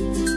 Bye.